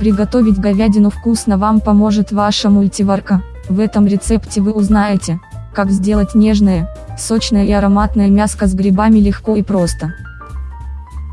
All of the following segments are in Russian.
Приготовить говядину вкусно вам поможет ваша мультиварка. В этом рецепте вы узнаете, как сделать нежное, сочное и ароматное мяско с грибами легко и просто.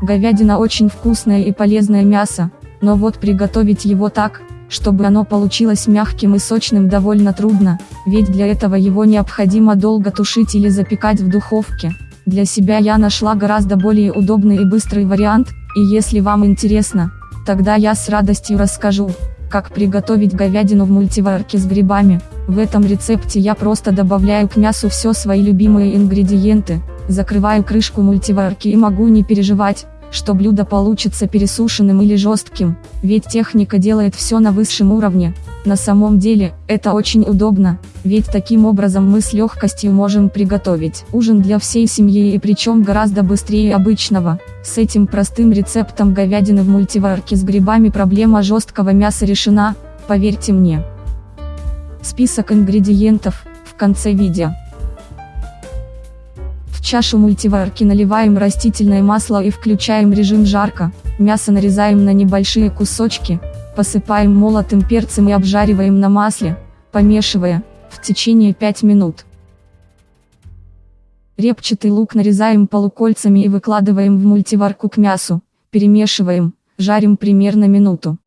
Говядина очень вкусное и полезное мясо, но вот приготовить его так, чтобы оно получилось мягким и сочным довольно трудно, ведь для этого его необходимо долго тушить или запекать в духовке. Для себя я нашла гораздо более удобный и быстрый вариант, и если вам интересно, тогда я с радостью расскажу, как приготовить говядину в мультиварке с грибами. В этом рецепте я просто добавляю к мясу все свои любимые ингредиенты, закрываю крышку мультиварки и могу не переживать, что блюдо получится пересушенным или жестким, ведь техника делает все на высшем уровне. На самом деле, это очень удобно, ведь таким образом мы с легкостью можем приготовить ужин для всей семьи и причем гораздо быстрее обычного. С этим простым рецептом говядины в мультиварке с грибами проблема жесткого мяса решена, поверьте мне. Список ингредиентов, в конце видео. В чашу мультиварки наливаем растительное масло и включаем режим жарко, мясо нарезаем на небольшие кусочки, посыпаем молотым перцем и обжариваем на масле, помешивая, в течение 5 минут. Репчатый лук нарезаем полукольцами и выкладываем в мультиварку к мясу, перемешиваем, жарим примерно минуту.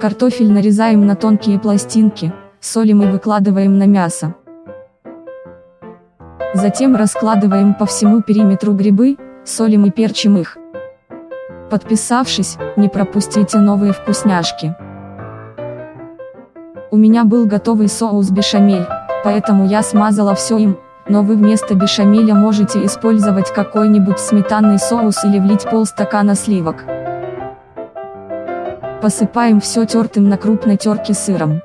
Картофель нарезаем на тонкие пластинки, солим и выкладываем на мясо. Затем раскладываем по всему периметру грибы, солим и перчим их. Подписавшись, не пропустите новые вкусняшки. У меня был готовый соус бешамель, поэтому я смазала все им, но вы вместо бешамеля можете использовать какой-нибудь сметанный соус или влить полстакана сливок. Посыпаем все тертым на крупной терке сыром.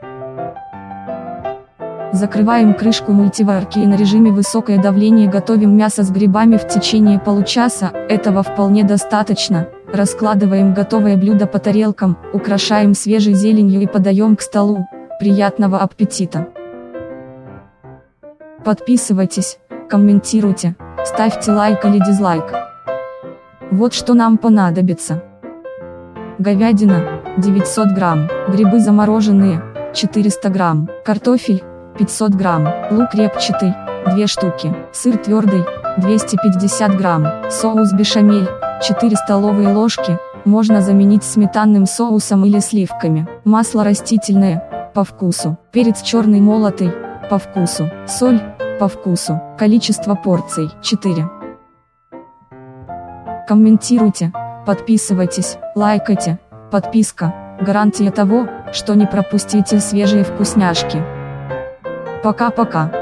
Закрываем крышку мультиварки и на режиме высокое давление готовим мясо с грибами в течение получаса, этого вполне достаточно. Раскладываем готовое блюдо по тарелкам, украшаем свежей зеленью и подаем к столу. Приятного аппетита! Подписывайтесь, комментируйте, ставьте лайк или дизлайк. Вот что нам понадобится. Говядина, 900 грамм, грибы замороженные, 400 грамм, картофель, 500 грамм, лук репчатый, 2 штуки, сыр твердый, 250 грамм, соус бешамель, 4 столовые ложки, можно заменить сметанным соусом или сливками, масло растительное, по вкусу, перец черный молотый, по вкусу, соль, по вкусу, количество порций, 4. Комментируйте, подписывайтесь, лайкайте, подписка, гарантия того, что не пропустите свежие вкусняшки. Пока-пока.